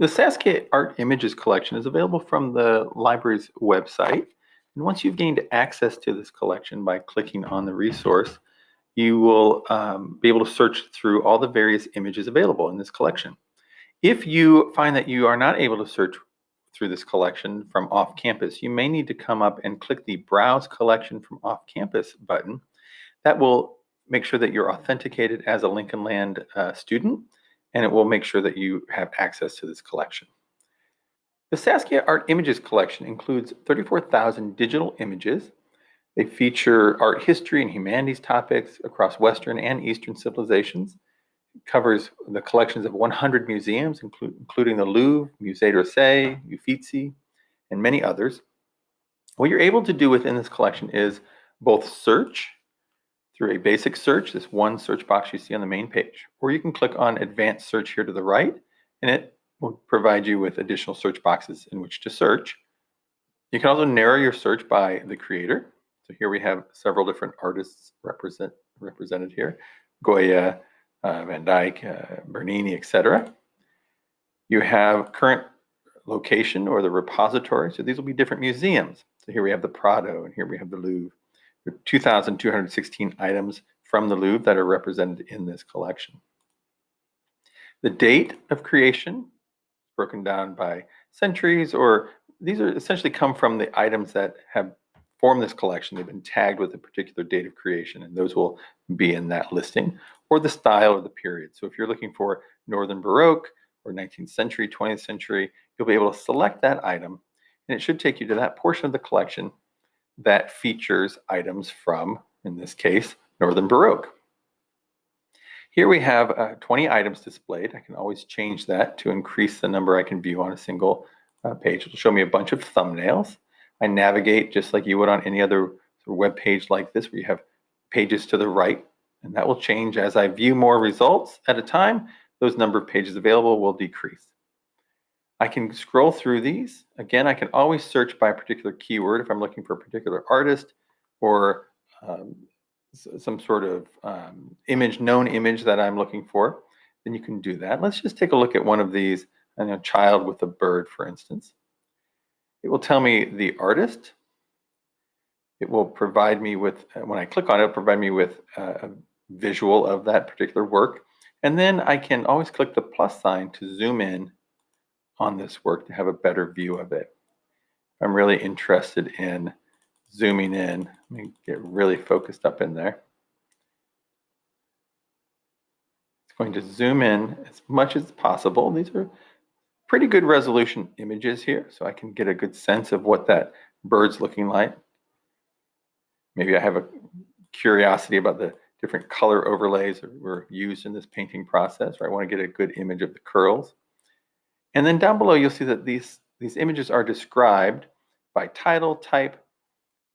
The Saskia Art Images collection is available from the library's website. And once you've gained access to this collection by clicking on the resource, you will um, be able to search through all the various images available in this collection. If you find that you are not able to search through this collection from off campus, you may need to come up and click the Browse Collection from Off Campus button. That will make sure that you're authenticated as a Lincoln Land uh, student and it will make sure that you have access to this collection. The Saskia Art Images collection includes 34,000 digital images. They feature art history and humanities topics across Western and Eastern civilizations. It covers the collections of 100 museums, inclu including the Louvre, Musée d'Orsay, Uffizi, and many others. What you're able to do within this collection is both search through a basic search, this one search box you see on the main page. Or you can click on advanced search here to the right, and it will provide you with additional search boxes in which to search. You can also narrow your search by the creator. So here we have several different artists represent, represented here. Goya, uh, Van Dyck, uh, Bernini, etc. You have current location or the repository. So these will be different museums. So here we have the Prado, and here we have the Louvre. 2,216 items from the Louvre that are represented in this collection. The date of creation broken down by centuries, or these are essentially come from the items that have formed this collection. They've been tagged with a particular date of creation, and those will be in that listing, or the style or the period. So if you're looking for Northern Baroque or 19th century, 20th century, you'll be able to select that item, and it should take you to that portion of the collection that features items from, in this case, Northern Baroque. Here we have uh, 20 items displayed. I can always change that to increase the number I can view on a single uh, page. It'll show me a bunch of thumbnails. I navigate just like you would on any other web page like this where you have pages to the right and that will change as I view more results at a time. Those number of pages available will decrease. I can scroll through these. Again, I can always search by a particular keyword if I'm looking for a particular artist or um, some sort of um, image, known image that I'm looking for. Then you can do that. Let's just take a look at one of these, a child with a bird, for instance. It will tell me the artist. It will provide me with, uh, when I click on it, provide me with a visual of that particular work. And then I can always click the plus sign to zoom in on this work to have a better view of it. I'm really interested in zooming in. Let me get really focused up in there. It's going to zoom in as much as possible. These are pretty good resolution images here, so I can get a good sense of what that bird's looking like. Maybe I have a curiosity about the different color overlays that were used in this painting process, or I want to get a good image of the curls. And then down below, you'll see that these, these images are described by title, type,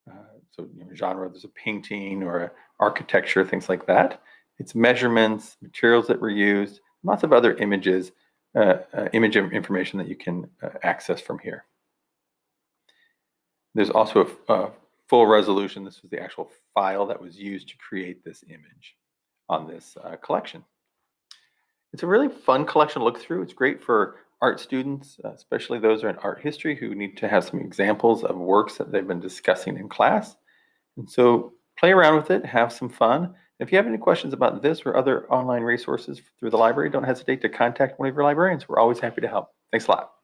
uh, so you know, genre, there's a painting or architecture, things like that. It's measurements, materials that were used, lots of other images, uh, uh, image information that you can uh, access from here. There's also a, a full resolution. This was the actual file that was used to create this image on this uh, collection. It's a really fun collection to look through. It's great for art students, uh, especially those who are in art history who need to have some examples of works that they've been discussing in class. And so play around with it, have some fun. If you have any questions about this or other online resources through the library, don't hesitate to contact one of your librarians. We're always happy to help. Thanks a lot.